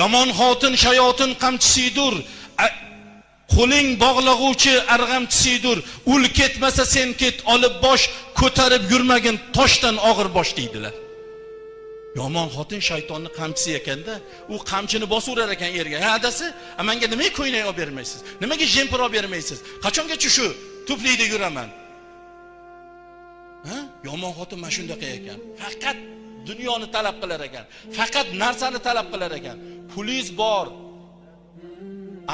yomon xotin shayotin qamchisidir qo'ling bog'lag'uvchi arg'amchisidir ul ketmasa sen ket olib bosh ko'tarib yurmagin toshdan og'ir bosh deydilar. Yomon xotin shaytonni qamchisi ekanda u qamchini bosaverar ekan erga ha adasi manga nimaga ko'ynak olib bermaysiz? Nimaga jempir olib bermaysiz? Qachongacha shu tuflida yuraman? Ha? Yomon xotin mana shunaqa ekan. Faqat dunyoni talab qilar ekan. Faqat narsani talab qilar ekan. Pulingiz bor.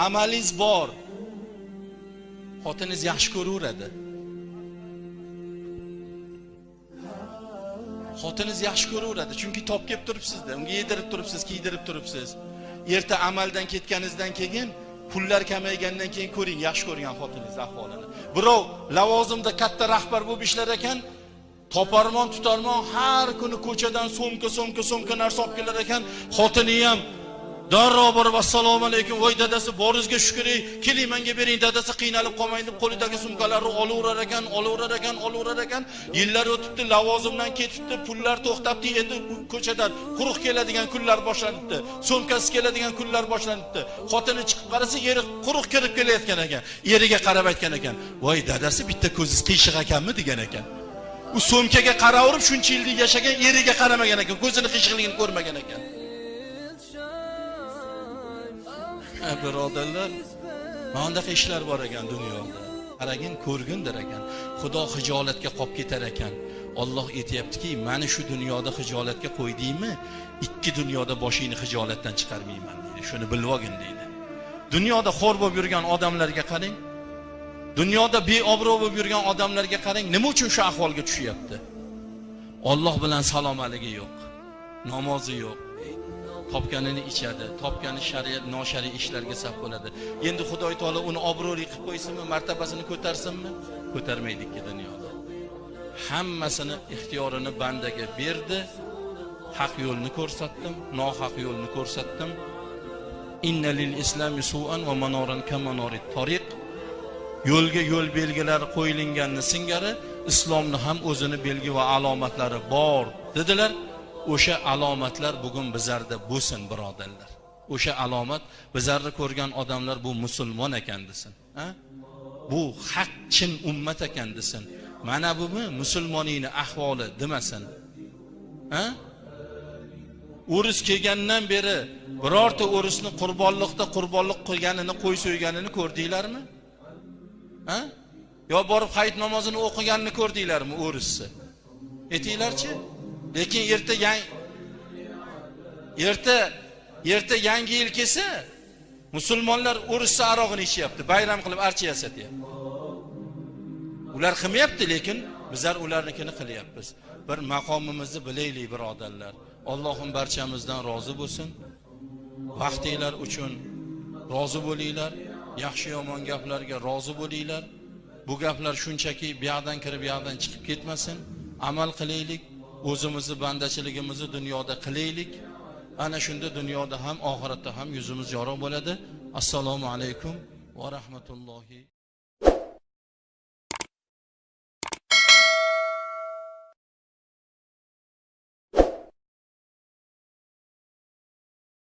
Amalingiz bor. Xotiningiz yaxshi ko'raveradi. Xotiningiz yaxshi ko'raveradi. Chunki top kelib turibsizda. Unga yedirib turibsiz kiydirib turibsiz. Erta amaldan ketganingizdan keyin pullar kamaygandan keyin ko'ring yaxshi ko'rgan xotiningiz ahvolini. Birov lavozimda katta rahbar bo'lib ishlar ekan toparmon tutarmon har kuni ko'chadan so'mka so'mka so'mka narsa olib kelar ekan xotini ham darrov borib assalomu alaykum. Voy dadasi boringizga shukur keling menga bering. Dadasi qiynalib qolmang deb qo'lidagi sumkalarni olaverar ekan olaverar ekan olaverar ekan yillar o'tibdi lavozimdan ketibdi. Pullar to'xtabdi. Endi ko'chadan quruq keladigan kunlar boshlanibdi. So'mkasi keladigan kunlar boshlanibdi. Xotini chiqib qarasa eri quruq kirib kelayotgan ekan. Eriga qarab aytgan ekan voy dadasi bitta ko'zingiz qiyshiq ekanmi degan ekan. U so'mkaga qaraverib shuncha yillik yashagan eriga qaramagan ekan ko'zini qiyshiqligini ko'rmagan ekan. Birodarlar mana bunaqa ishlar bor ekan dunyoda. Qaragin ko'rgindir ekan. Xudo hijolatga qolib ketar ekan. Olloh aytyaptiki mani shu dunyoda hijolatga qo'ydingmi? Ikki dunyoda boshingni hijolatdan chiqarmayman deydi. Shuni bilib olgin deydi. Dunyoda xo'r bo'lib yurgan odamlarga qarang. Dunyoda beobro' bo'lib yurgan odamlarga qarang nima uchun shu ahvolga tushyapti? Olloh bilan salomaligi yo'q. Namozi yo'q. Topganini ichadi topgani shariat noshariy ishlarga sarf bo'ladi. Endi xudoy taolo uni obro'li qilib qo'ysinmi martabasini ko'tarsinmi? Ko'tarmaydi ikki dunyoda. Hammasini ixtiyorini bandaga berdi haq yo'lni ko'rsatdim nohaq yo'lni ko'rsatdim. Inna lil islami su'an va manoran kamanorit tariq. Yo'lga yo'l belgilari qo'yilganini singari islomni ham o'zini belgi va alomatlari bor dedilar. O'sha alomatlar bugun bizlarda bo'lsin birodarlar o'sha alomat bizlarni ko'rgan odamlar bu musulmon ekan desin ha? bu haq chin ummat ekan desin mana bumi musulmoningni ahvoli demasin ha? o'ris kelgandan beri birorta o'risni qurbonliqda qurbonliq qilganini qo'y so'yganini ko'rdinglarmi ha? yo borib hayit namozini o'qiganini ko'rdinglarmi o'risni aytinglarchi lekin erta yang erta erta yangi yil kelsa musulmonlar o'rischa arog'ini ichyapti bayram qilib archa yasatyapti. Ular qilmayapti lekin bizlar ularnikini qilyapmiz. Bir maqomimizni bilaylik birodarlar. Allohim barchamizdan rozi bo'lsin. Vaqtinglar uchun rozi bo'linglar. Yaxshi yomon gaplarga rozi bo'linglar. Bu gaplar shunchaki bu yoqdan kirib bu yoqdan chiqib ketmasin. Amal qilaylik. O'zimizni bandachiligimizni dunyoda qilaylik. Ana shunda dunyoda ham oxiratda ham yuzimiz yorug' bo'ladi. Assalomu alaykum va rahmatullohi